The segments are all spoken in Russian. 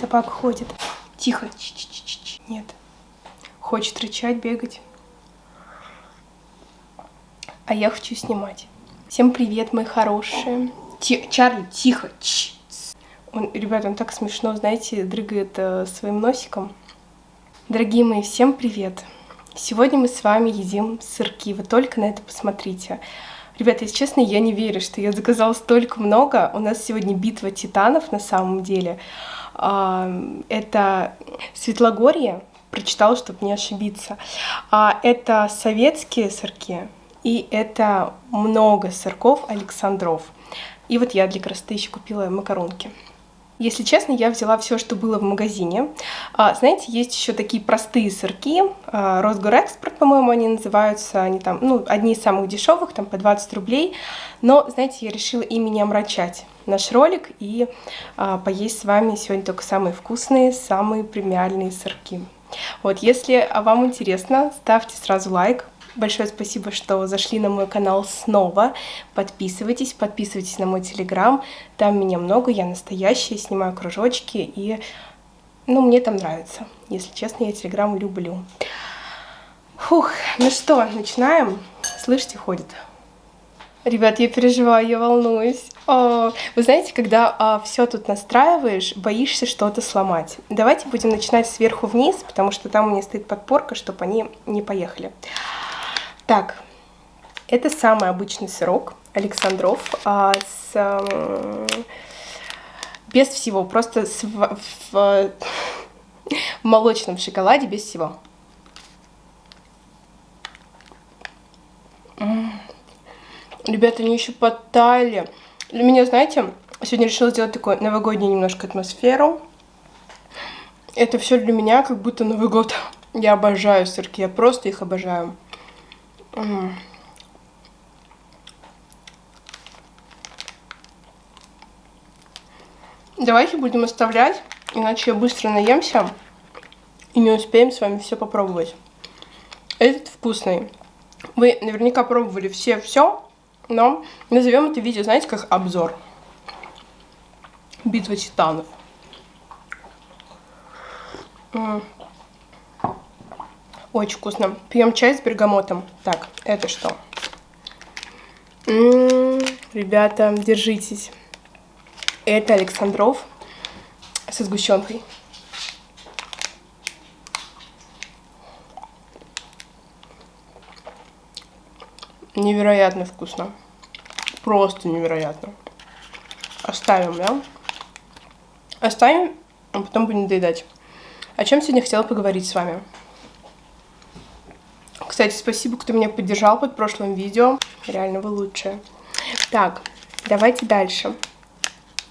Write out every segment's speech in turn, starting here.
Собака ходит. Тихо. Ч -ч -ч -ч. Нет. Хочет рычать, бегать. А я хочу снимать. Всем привет, мои хорошие. Ти Чарли, тихо. Ч он, ребята, он так смешно, знаете, дрыгает э, своим носиком. Дорогие мои, всем привет. Сегодня мы с вами едим сырки. Вы только на это посмотрите. Ребята, если честно, я не верю, что я заказала столько много. У нас сегодня битва титанов на самом деле. Это Светлогорье, прочитала, чтобы не ошибиться. А, это советские сырки, и это много сырков Александров. И вот я для красоты еще купила макаронки. Если честно, я взяла все, что было в магазине. А, знаете, есть еще такие простые сырки. А, Росгорэкспорт, по-моему, они называются. Они там, ну, одни из самых дешевых, там по 20 рублей. Но, знаете, я решила ими не омрачать наш ролик и а, поесть с вами сегодня только самые вкусные, самые премиальные сырки. Вот, если вам интересно, ставьте сразу лайк, Большое спасибо, что зашли на мой канал снова. Подписывайтесь, подписывайтесь на мой телеграм. Там меня много, я настоящая, снимаю кружочки и... Ну, мне там нравится. Если честно, я телеграм люблю. Фух, ну что, начинаем? Слышите, ходит. Ребят, я переживаю, я волнуюсь. О, вы знаете, когда а, все тут настраиваешь, боишься что-то сломать. Давайте будем начинать сверху вниз, потому что там у меня стоит подпорка, чтобы они не поехали. Так, это самый обычный сырок Александров а, с, а, без всего, просто с, в, в, в молочном шоколаде без всего. Ребята, они еще подтаяли. Для меня, знаете, сегодня решила сделать такую новогоднюю немножко атмосферу. Это все для меня как будто Новый год. Я обожаю сырки, я просто их обожаю. Давайте будем оставлять, иначе я быстро наемся и не успеем с вами все попробовать. Этот вкусный. Вы наверняка пробовали все все, но назовем это видео, знаете, как обзор. Битва титанов. Очень вкусно. Пьем чай с бергамотом. Так, это что? М ребята, держитесь. Это Александров со сгущенкой. Невероятно вкусно. Просто невероятно. Оставим, да? Оставим, а потом будем доедать. О чем сегодня хотела поговорить с вами? Кстати, спасибо, кто меня поддержал под прошлым видео. Реально вы лучшие. Так, давайте дальше.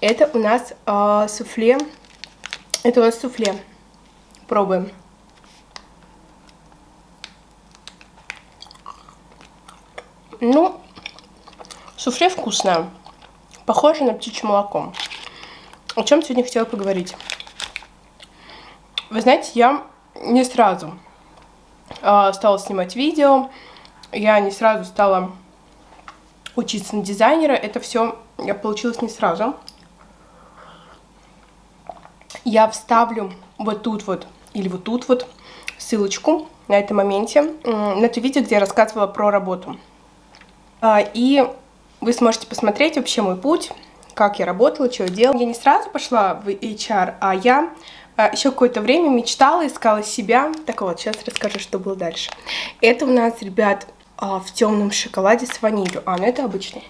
Это у нас э, суфле. Это у нас суфле. Пробуем. Ну, суфле вкусное. Похоже на птичье молоко. О чем сегодня хотела поговорить? Вы знаете, я не сразу а, стала снимать видео, я не сразу стала учиться на дизайнера, это все получилось не сразу. Я вставлю вот тут вот или вот тут вот ссылочку на этом моменте, на это видео, где я рассказывала про работу. А, и вы сможете посмотреть вообще мой путь, как я работала, что я делала. Я не сразу пошла в HR, а я а, еще какое-то время мечтала, искала себя. Так вот, сейчас расскажу, что было дальше. Это у нас, ребят, а, в темном шоколаде с ванилью. А, ну это обычный.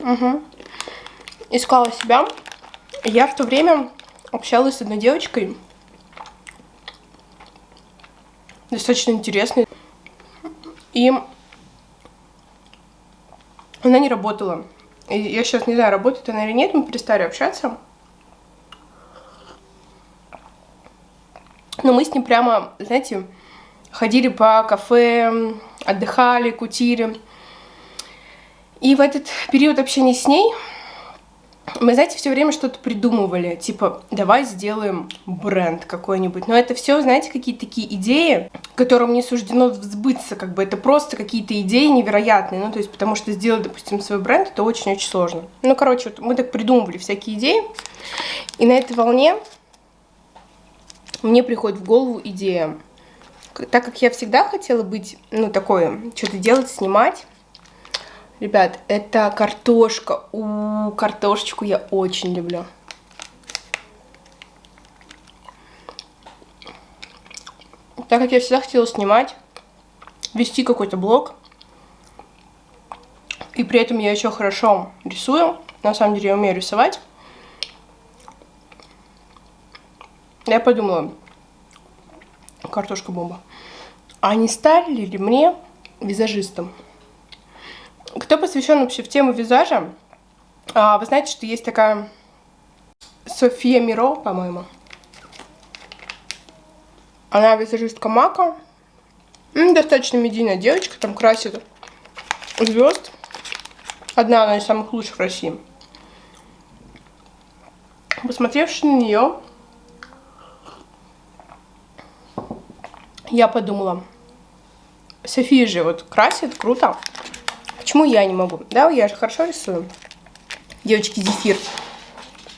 Угу. Искала себя. Я в то время общалась с одной девочкой. Достаточно интересной. И она не работала. И я сейчас не знаю, работает она или нет, мы перестали общаться. Но мы с ним прямо, знаете, ходили по кафе, отдыхали, кутили. И в этот период общения с ней мы, знаете, все время что-то придумывали, типа, давай сделаем бренд какой-нибудь. Но это все, знаете, какие-то такие идеи, которым не суждено сбыться, как бы это просто какие-то идеи невероятные. Ну, то есть, потому что сделать, допустим, свой бренд, это очень-очень сложно. Ну, короче, вот мы так придумывали всякие идеи. И на этой волне мне приходит в голову идея. Так как я всегда хотела быть, ну, такое, что-то делать, снимать. Ребят, это картошка. У, -у, -у картошечку я очень люблю. Так как я всегда хотела снимать, вести какой-то блог, и при этом я еще хорошо рисую, на самом деле я умею рисовать, я подумала, картошка бомба, а не стали ли мне визажистом? Кто посвящен вообще в тему визажа, а, вы знаете, что есть такая София Миро, по-моему. Она визажистка Мака. Достаточно медийная девочка, там красит звезд. Одна она из самых лучших в России. Посмотревши на нее, я подумала, София же вот красит, круто. Почему я не могу? Да, я же хорошо рисую. Девочки, зефир.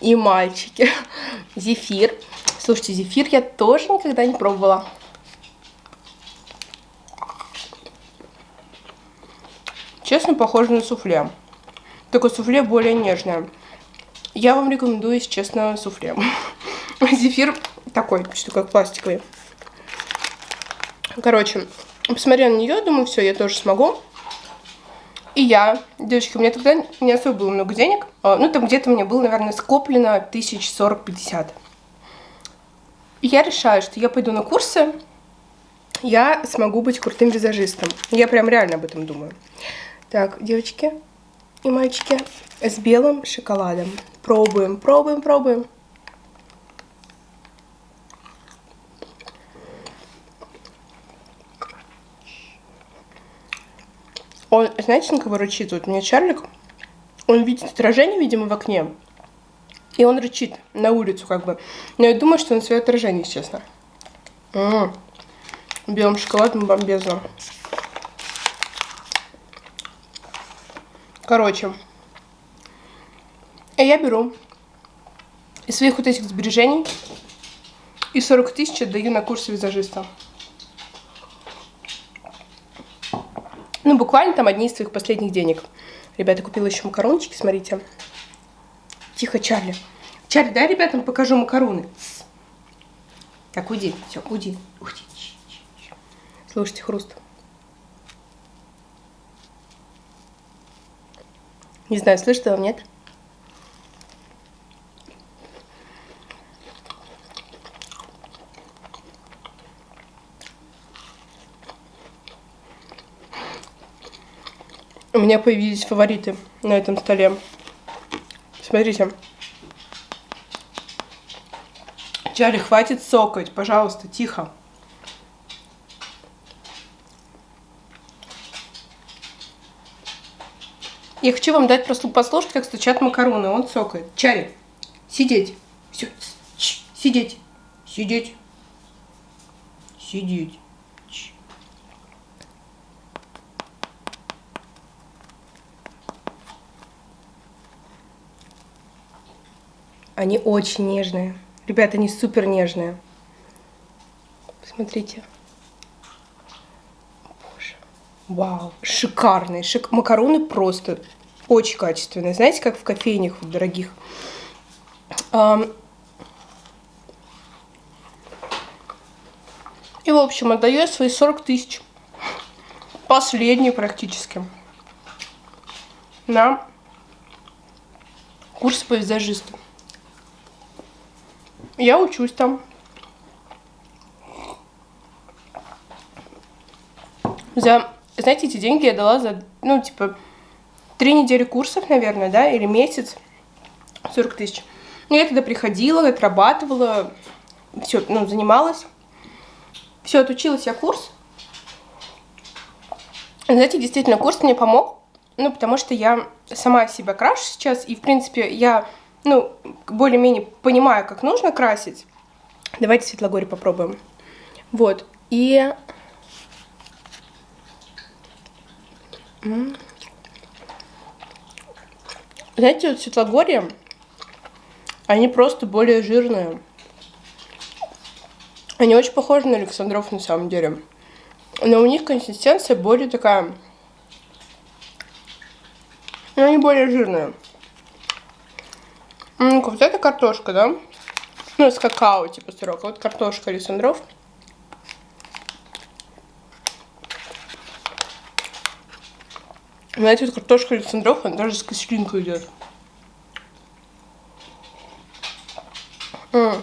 И мальчики. Зефир. Слушайте, зефир я тоже никогда не пробовала. Честно, похоже на суфле. Только суфле более нежное. Я вам рекомендую, если честно, суфле. Зефир такой, что как пластиковый. Короче, посмотрела на нее, думаю, все, я тоже смогу. И я, девочки, у меня тогда не особо было много денег. А, ну, там где-то мне было, наверное, скоплено тысяч сорок-пятьдесят. Я решаю, что я пойду на курсы, я смогу быть крутым визажистом. Я прям реально об этом думаю. Так, девочки и мальчики, с белым шоколадом. Пробуем, пробуем, пробуем. Он, знаете, на кого рычит? Вот у меня Чарлик, он видит отражение, видимо, в окне. И он рычит на улицу, как бы. Но я думаю, что на свое отражение, честно. М -м -м. Белым шоколадом бомбезно. Короче. А я беру из своих вот этих сбережений и 40 тысяч отдаю на курсы визажиста. Ну, буквально там одни из своих последних денег. Ребята, купила еще макарончики, смотрите. Тихо, Чарли. Чарли, дай ребятам покажу макароны. Так, уйди, все, уйди, уйди. Слушайте хруст. Не знаю, слышите вам, нет? Меня появились фавориты на этом столе. Смотрите. Чарли, хватит сокать, пожалуйста, тихо. Я хочу вам дать просто послушать, как стучат макароны. Он цокает. Чарли, сидеть. Все. Сидеть. Сидеть. Сидеть. Они очень нежные. Ребята, они супер нежные. Посмотрите. Боже. Вау, шикарные. Шик... Макароны просто очень качественные. Знаете, как в кофейнях дорогих. И, в общем, отдаю я свои 40 тысяч. Последние практически. На курс по визажисту. Я учусь там. За, знаете, эти деньги я дала за, ну, типа, три недели курсов, наверное, да, или месяц. 40 тысяч. Ну, я тогда приходила, отрабатывала, все, ну, занималась. Все, отучилась я курс. Знаете, действительно, курс мне помог, ну, потому что я сама себя крашу сейчас, и, в принципе, я ну, более-менее понимаю, как нужно красить. Давайте Светлогорье попробуем. Вот, и... Знаете, вот Светлогорье, Они просто более жирные. Они очень похожи на Александров на самом деле. Но у них консистенция более такая... Но они более жирные. Ну-ка, вот это картошка, да? Ну, с какао, типа сырок. А вот картошка Александров. Знаете, вот картошка Александров, она даже с кислинкой идет. Mm.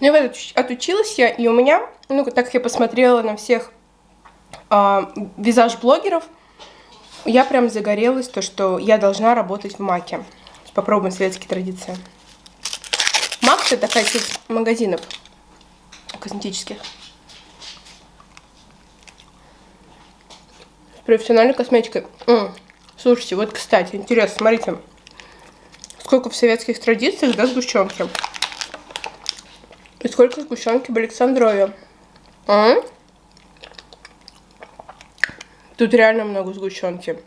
Ну, вот отучилась я, и у меня, ну, так как я посмотрела на всех э, визаж-блогеров, я прям загорелась, то, что я должна работать в Маке. Попробуем советские традиции. Мак это такая сеть магазинов косметических. С профессиональной косметикой. М -м. Слушайте, вот, кстати, интересно, смотрите. Сколько в советских традициях, да, сгущенки. И сколько сгущенки в Александрове. А? Тут реально много сгущенки.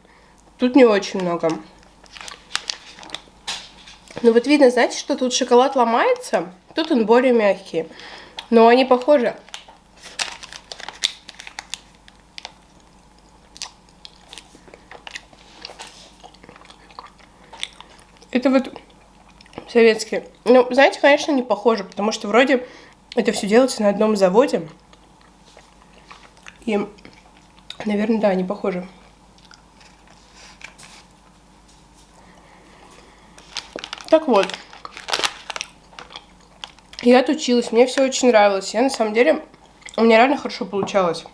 Тут не очень много. Ну вот видно, знаете, что тут шоколад ломается, тут он более мягкий. Но они похожи. Это вот советские. Ну, знаете, конечно, не похоже, потому что вроде это все делается на одном заводе. И, наверное, да, не похоже. Так вот. Я отучилась, мне все очень нравилось. Я на самом деле, у меня реально хорошо получалось.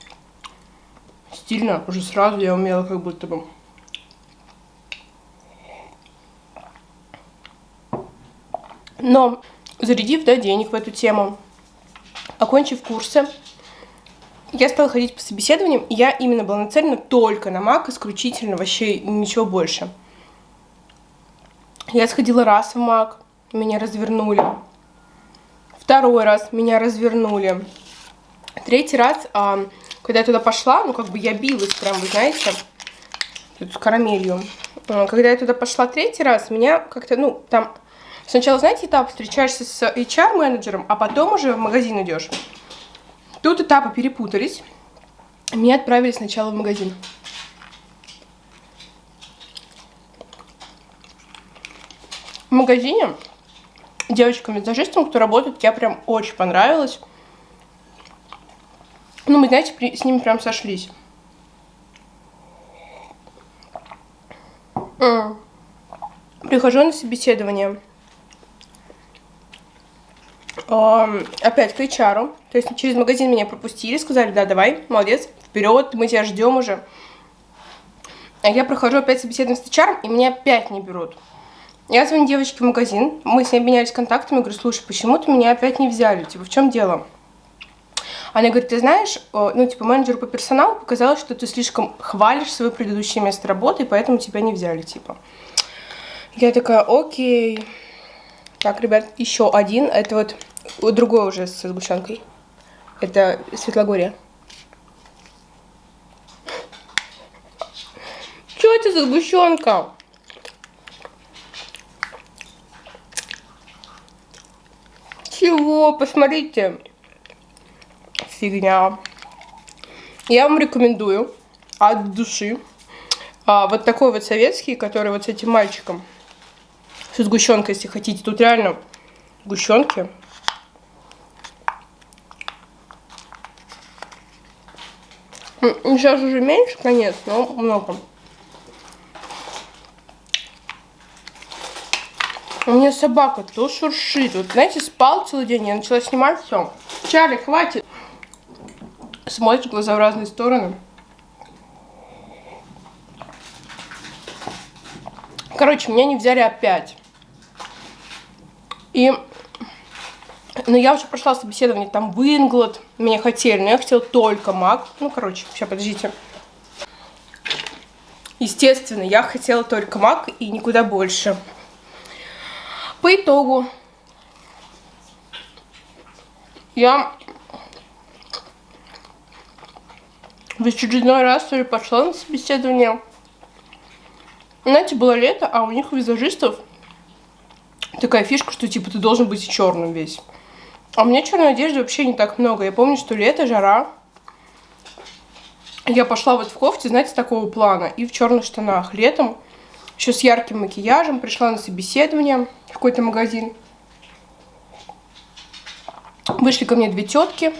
Стильно, уже сразу я умела как будто бы. Но зарядив да, денег в эту тему, окончив курсы, я стала ходить по собеседованиям, и я именно была нацелена только на МАК, исключительно, вообще ничего больше. Я сходила раз в МАК, меня развернули. Второй раз меня развернули. Третий раз, а, когда я туда пошла, ну, как бы я билась прям, вы знаете, тут с карамелью. А, когда я туда пошла третий раз, меня как-то, ну, там Сначала, знаете, этап встречаешься с HR-менеджером, а потом уже в магазин идешь. Тут этапы перепутались. Меня отправили сначала в магазин. В магазине девочкам-визажистам, кто работает, я прям очень понравилась. Ну, мы, знаете, при, с ними прям сошлись. Прихожу на собеседование опять к HR. То есть через магазин меня пропустили, сказали, да, давай, молодец, вперед, мы тебя ждем уже. А я прохожу опять собеседование с HR, и меня опять не берут. Я звоню девочке в магазин, мы с ней обменялись контактами, говорю, слушай, почему ты меня опять не взяли, типа, в чем дело? Она говорит, ты знаешь, ну, типа, менеджеру по персоналу показалось, что ты слишком хвалишь свое предыдущее место работы, и поэтому тебя не взяли, типа. Я такая, окей. Так, ребят, еще один, это вот вот другой уже с сгущенкой. Это Светлогорье. Что это за сгущенка? Чего? Посмотрите. Фигня. Я вам рекомендую от души. А, вот такой вот советский, который вот с этим мальчиком. С сгущенкой, если хотите. Тут реально сгущенки. Сейчас уже меньше, конечно, но много. У меня собака то шуршит. Вот, знаете, спал целый день, я начала снимать все. Чарли, хватит. Смотришь глаза в разные стороны. Короче, меня не взяли опять. И но я уже прошла собеседование там в Инглот, меня хотели, но я хотела только МАК. Ну, короче, сейчас, подождите. Естественно, я хотела только МАК и никуда больше. По итогу я в очередной раз пошла на собеседование. Знаете, было лето, а у них визажистов такая фишка, что типа ты должен быть черным весь. А у меня черной одежды вообще не так много. Я помню, что лето, жара. Я пошла вот в кофте, знаете, такого плана, и в черных штанах. Летом еще с ярким макияжем пришла на собеседование в какой-то магазин. Вышли ко мне две тетки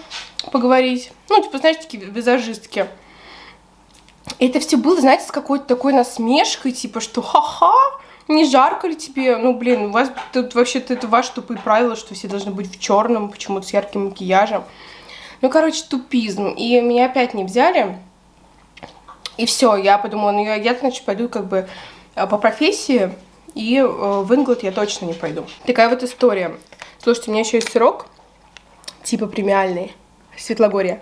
поговорить. Ну, типа, знаете, такие визажистки. И это все было, знаете, с какой-то такой насмешкой, типа, что ха-ха, не жарко ли тебе? Ну, блин, у вас тут вообще-то это ваше тупые правила, что все должны быть в черном, почему-то с ярким макияжем. Ну, короче, тупизм. И меня опять не взяли. И все, я подумала, ну, я, я значит, пойду как бы э, по профессии, и э, в Инглот я точно не пойду. Такая вот история. Слушайте, у меня еще есть сырок, типа премиальный, Светлогорье.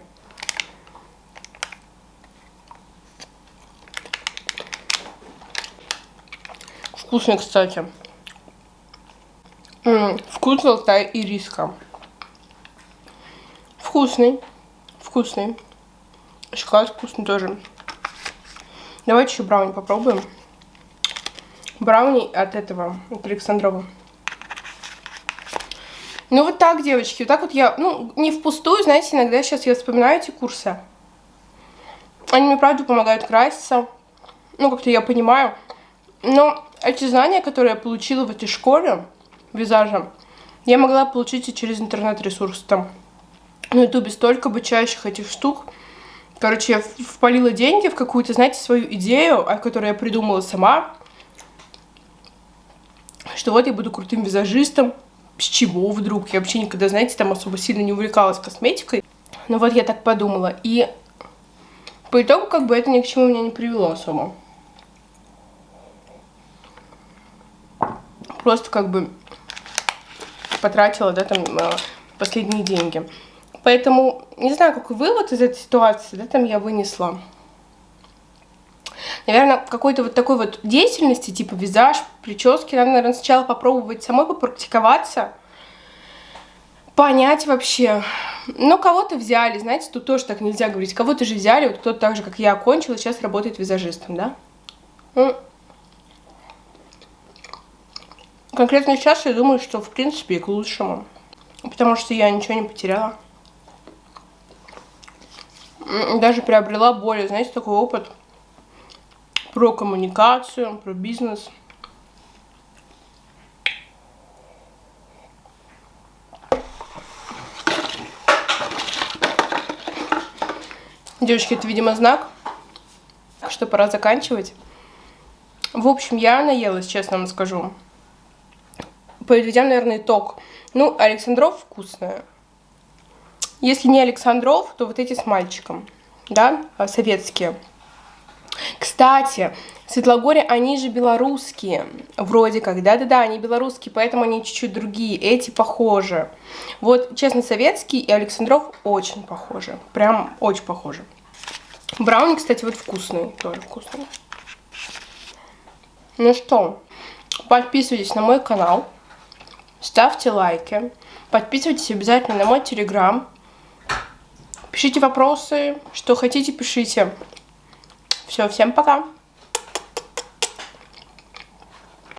Вкусный, кстати. Вкус алтая и риска. Вкусный. Вкусный. Шоколад вкусный тоже. Давайте еще брауни попробуем. Брауни от этого, от Александрова. Ну вот так, девочки, вот так вот я, ну, не впустую, знаете, иногда сейчас я вспоминаю эти курсы. Они мне, правда, помогают краситься. Ну, как-то я понимаю. Но эти знания, которые я получила в этой школе визажа, я могла получить и через интернет-ресурс там. На ютубе столько обучающих этих штук. Короче, я впалила деньги в какую-то, знаете, свою идею, о которой я придумала сама. Что вот я буду крутым визажистом. С чего вдруг? Я вообще никогда, знаете, там особо сильно не увлекалась косметикой. Но вот я так подумала. И по итогу, как бы, это ни к чему меня не привело особо. Просто как бы потратила, да, там, э, последние деньги. Поэтому не знаю, какой вывод из этой ситуации, да, там я вынесла. Наверное, какой-то вот такой вот деятельности, типа визаж, прически, надо, наверное, сначала попробовать самой попрактиковаться, понять вообще. Ну, кого-то взяли, знаете, тут тоже так нельзя говорить. Кого-то же взяли, вот кто-то так же, как я, окончил, сейчас работает визажистом, да? Ну, конкретно сейчас я думаю, что, в принципе, и к лучшему. Потому что я ничего не потеряла даже приобрела более, знаете, такой опыт про коммуникацию, про бизнес. Девочки, это, видимо, знак, что пора заканчивать. В общем, я наелась, честно вам скажу. Подведем, наверное, итог. Ну, Александров вкусная. Если не Александров, то вот эти с мальчиком, да, а, советские. Кстати, Светлогорье, они же белорусские, вроде как, да-да-да, они белорусские, поэтому они чуть-чуть другие, эти похожи. Вот, честно, советский и Александров очень похожи, прям очень похожи. Брауни, кстати, вот вкусный, тоже вкусный. Ну что, подписывайтесь на мой канал, ставьте лайки, подписывайтесь обязательно на мой телеграм, Пишите вопросы, что хотите, пишите. Все, всем пока.